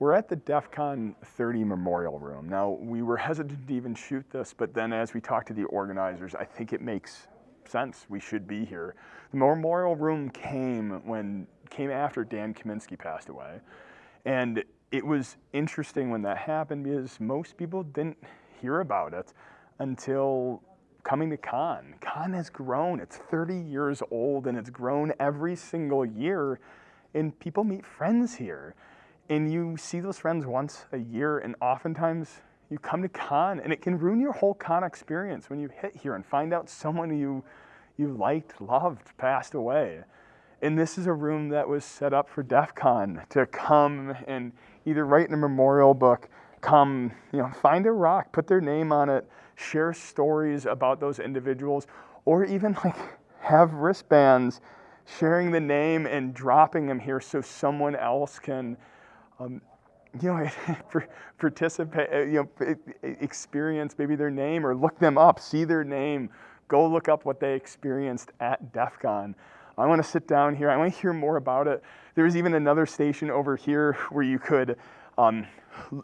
We're at the DEF CON 30 Memorial Room. Now, we were hesitant to even shoot this, but then as we talked to the organizers, I think it makes sense. We should be here. The Memorial Room came when came after Dan Kaminsky passed away. And it was interesting when that happened because most people didn't hear about it until coming to Con. Con has grown. It's 30 years old and it's grown every single year. And people meet friends here and you see those friends once a year and oftentimes you come to con and it can ruin your whole con experience when you hit here and find out someone you you liked, loved, passed away. And this is a room that was set up for DEF CON to come and either write in a memorial book, come, you know, find a rock, put their name on it, share stories about those individuals, or even like have wristbands sharing the name and dropping them here so someone else can um, you know, participate, uh, you know, experience maybe their name or look them up, see their name, go look up what they experienced at DEF CON. I want to sit down here. I want to hear more about it. There's even another station over here where you could um,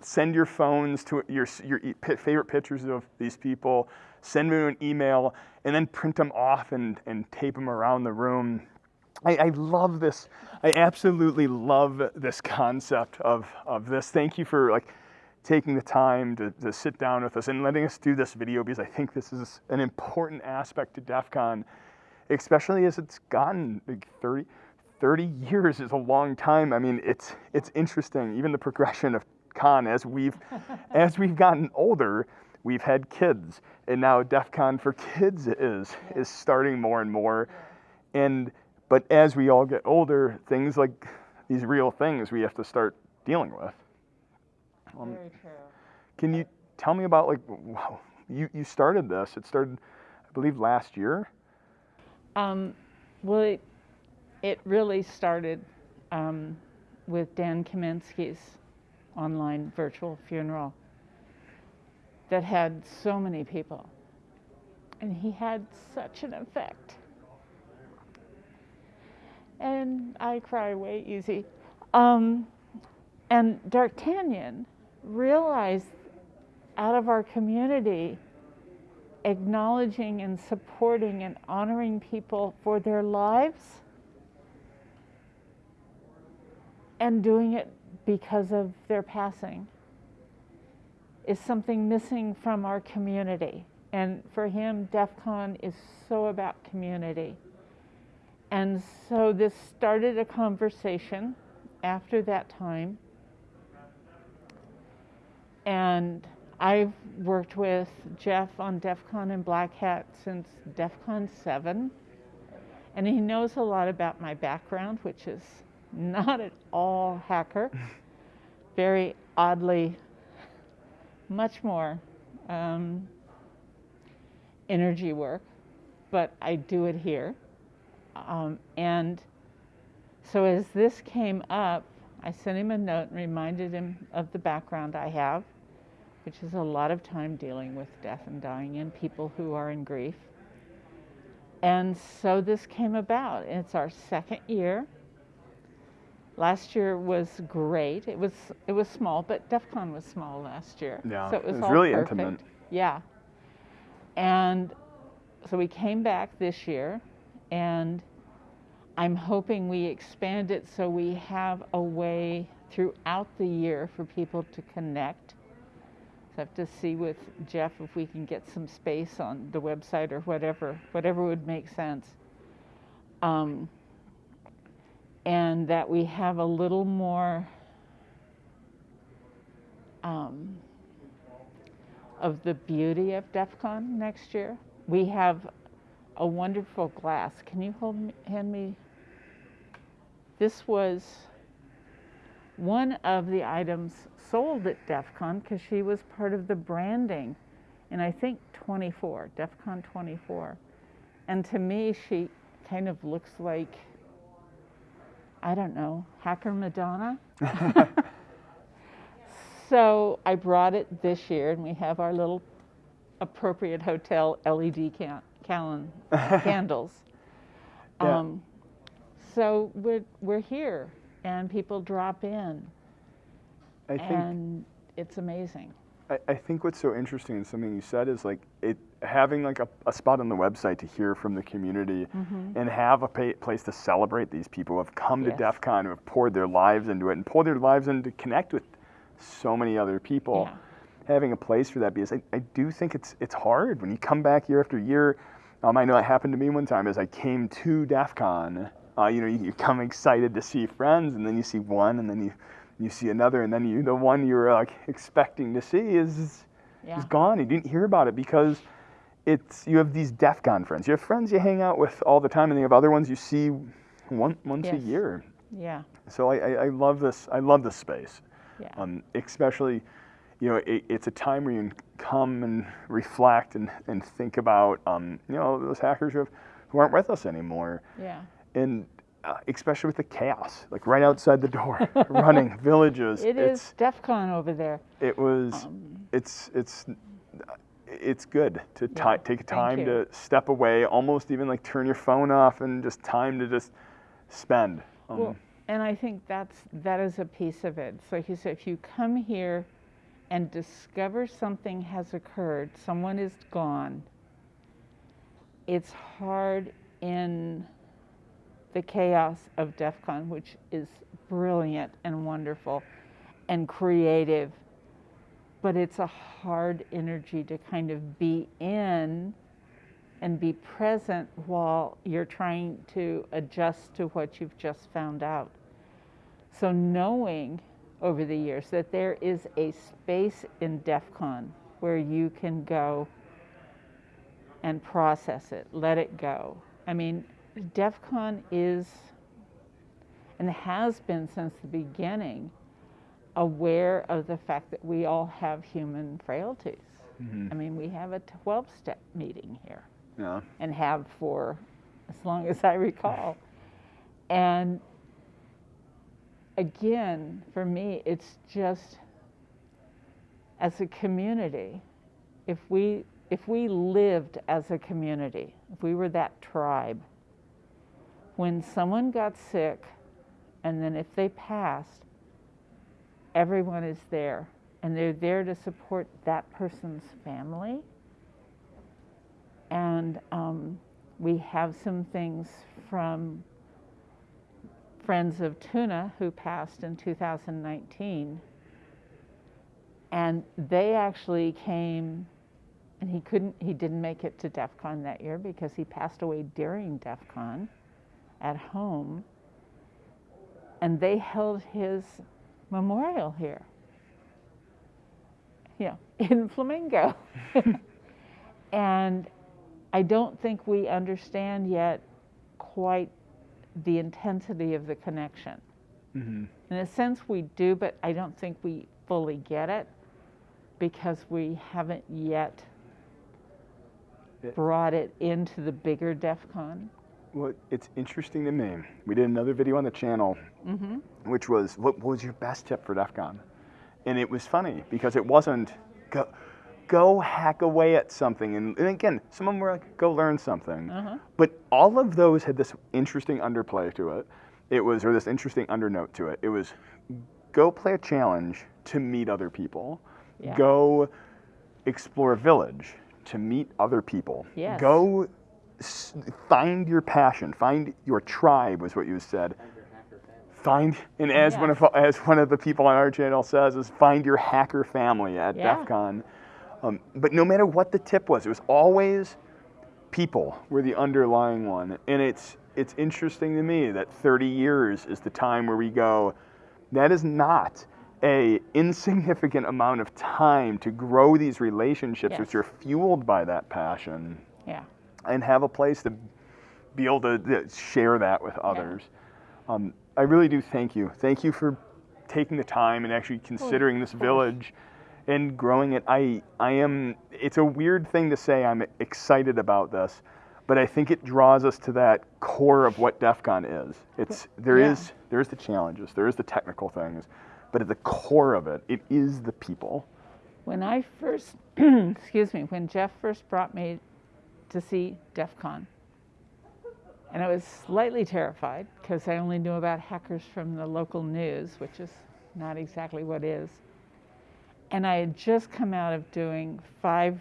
send your phones to your, your favorite pictures of these people, send them an email, and then print them off and, and tape them around the room. I, I, love this. I absolutely love this concept of, of this. Thank you for like taking the time to, to sit down with us and letting us do this video because I think this is an important aspect to DEF CON, especially as it's gotten like 30, 30 years is a long time. I mean, it's, it's interesting, even the progression of con as we've, as we've gotten older, we've had kids and now DEF CON for kids is, is starting more and more. And but as we all get older, things like these real things we have to start dealing with. Um, Very true. Can you tell me about like wow, you you started this? It started, I believe, last year. Um, well, it, it really started um, with Dan Kaminsky's online virtual funeral that had so many people, and he had such an effect and I cry way easy. Um, and Dark Tangent realized out of our community, acknowledging and supporting and honoring people for their lives and doing it because of their passing is something missing from our community. And for him, DEF CON is so about community. And so this started a conversation after that time. And I've worked with Jeff on DEF CON and Black Hat since DEF CON 7. And he knows a lot about my background, which is not at all hacker. Very oddly, much more um, energy work, but I do it here. Um, and so as this came up, I sent him a note and reminded him of the background I have, which is a lot of time dealing with death and dying and people who are in grief. And so this came about. It's our second year. Last year was great. It was it was small, but DEF CON was small last year. Yeah, so it was, it was really perfect. intimate. Yeah. And so we came back this year and I'm hoping we expand it so we have a way throughout the year for people to connect. So I have to see with Jeff if we can get some space on the website or whatever, whatever would make sense. Um, and that we have a little more um, of the beauty of DEF CON next year. We have a wonderful glass. Can you hold me, hand me? This was one of the items sold at DEF CON because she was part of the branding and I think 24, DEF CON 24. And to me, she kind of looks like, I don't know, Hacker Madonna. so I brought it this year and we have our little appropriate hotel LED can Callan candles. Yeah. Um, so we're, we're here and people drop in. I think and it's amazing. I, I think what's so interesting and something you said is like it having like a, a spot on the website to hear from the community and have a pa place to celebrate these people who have come Yes. to DEF CON, who have poured their lives into it and poured their lives in to connect with so many other people. Yeah. Having a place for that because I, I do think it's it's hard when you come back year after year. Um, I know it happened to me one time as I came to DEF CON. Uh, you know, you, you come excited to see friends, and then you see one, and then you you see another, and then you the one you were like expecting to see is Yeah. is gone. You didn't hear about it because it's you have these DEF CON friends. You have friends you hang out with all the time, and you have other ones you see one, once a year. Yeah. So I, I, I love this. I love this space, Yeah. um, especially. You know, it, it's a time where you can come and reflect and, and think about, um, you know, those hackers who, have, who aren't with us anymore yeah. and uh, especially with the chaos, like right outside the door, running villages. It it's, is DEF CON over there. It was. Um, it's it's it's good to Yeah, take time to step away, almost even like turn your phone off and just time to just spend. Um, Well, and I think that's that is a piece of it. So like you said, if you come here and discover something has occurred, someone is gone. It's hard in the chaos of DEF CON, which is brilliant and wonderful and creative, but it's a hard energy to kind of be in and be present while you're trying to adjust to what you've just found out. So, knowing over the years that there is a space in DEF CON where you can go and process it, let it go. I mean, DEF CON is and has been since the beginning aware of the fact that we all have human frailties. Mm-hmm. I mean, we have a 12 step meeting here yeah. and have for as long as I recall. And again, for me, it's just as a community, if we if we lived as a community, if we were that tribe, when someone got sick and then if they passed, everyone is there and they're there to support that person's family. And um, we have some things from friends of Tuna who passed in 2019. And they actually came, and he couldn't, he didn't make it to DEF CON that year because he passed away during DEF CON at home. And they held his memorial here, Yeah, in Flamingo. and I don't think we understand yet quite the intensity of the connection. hmm In a sense, we do, but I don't think we fully get it because we haven't yet It- brought it into the bigger DEF CON. Well, it's interesting to me. We did another video on the channel, Mm-hmm. which was what was your best tip for DEF CON? And it was funny because it wasn't go, go hack away at something. And, and again, some of them were like, go learn something. Uh-huh. But all of those had this interesting underplay to it. It was, or this interesting undernote to it. It was go play a challenge to meet other people. Yeah. Go explore a village to meet other people. Yes. Go s- find your passion, find your tribe, was what you said. Find, and as one of as one of the people on our channel says, is find your hacker family at Yeah. DEF CON. Um, but no matter what the tip was, it was always people were the underlying one. And it's it's interesting to me that 30 years is the time where we go, that is not a insignificant amount of time to grow these relationships Yes. which are fueled by that passion Yeah. and have a place to be able to to share that with others. Um, I really do thank you. Thank you for taking the time and actually considering this course. village and growing it. I, I am, it's a weird thing to say I'm excited about this, but I think it draws us to that core of what DEF CON is. It's, there Yeah. is, there's the challenges, there is the technical things, but at the core of it, it is the people. When I first, excuse me, when Jeff first brought me to see DEF CON, and I was slightly terrified because I only knew about hackers from the local news, which is not exactly what is. And I had just come out of doing five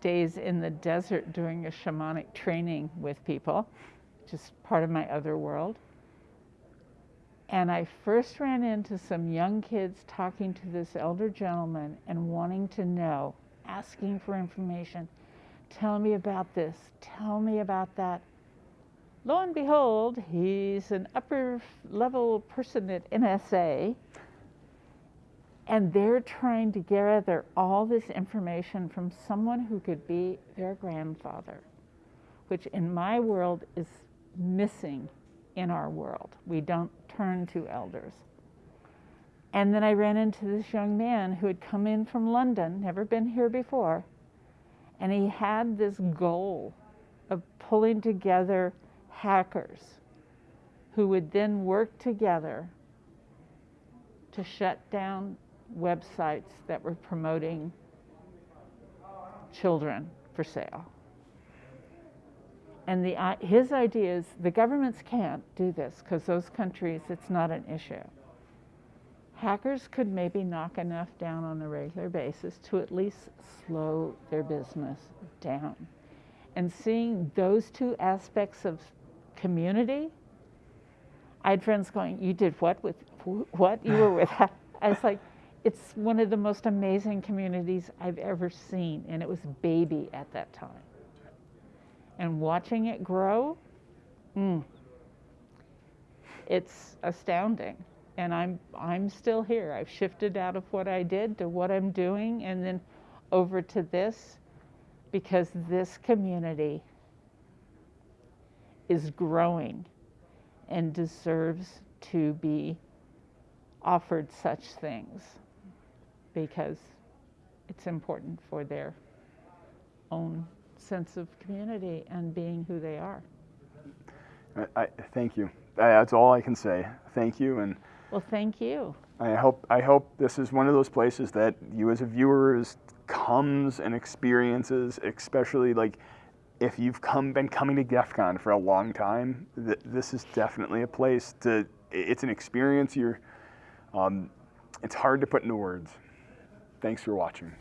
days in the desert doing a shamanic training with people, just part of my other world. And I first ran into some young kids talking to this elder gentleman and wanting to know, asking for information. Tell me about this, tell me about that. Lo and behold, he's an upper level person at NSA and they're trying to gather all this information from someone who could be their grandfather, which in my world is missing in our world. We don't turn to elders. And then I ran into this young man who had come in from London, never been here before, and he had this goal of pulling together hackers who would then work together to shut down websites that were promoting children for sale. And the, his idea is the governments can't do this because those countries, it's not an issue. Hackers could maybe knock enough down on a regular basis to at least slow their business down. And seeing those two aspects of community, I had friends going, You did what with what? You were with. I was like, it's one of the most amazing communities I've ever seen, and it was baby at that time. And watching it grow, mm, it's astounding. And I'm I'm still here. I've shifted out of what I did to what I'm doing, and then over to this, because this community is growing and deserves to be offered such things because it's important for their own sense of community and being who they are. I, I thank you. That's all I can say. Thank you, and well, thank you. I hope I hope this is one of those places that you as a viewer is, comes and experiences, especially like if you've come been coming to DEF CON for a long time. Th- this is definitely a place to. It's an experience. You're. Um, it's hard to put into words. Thanks for watching.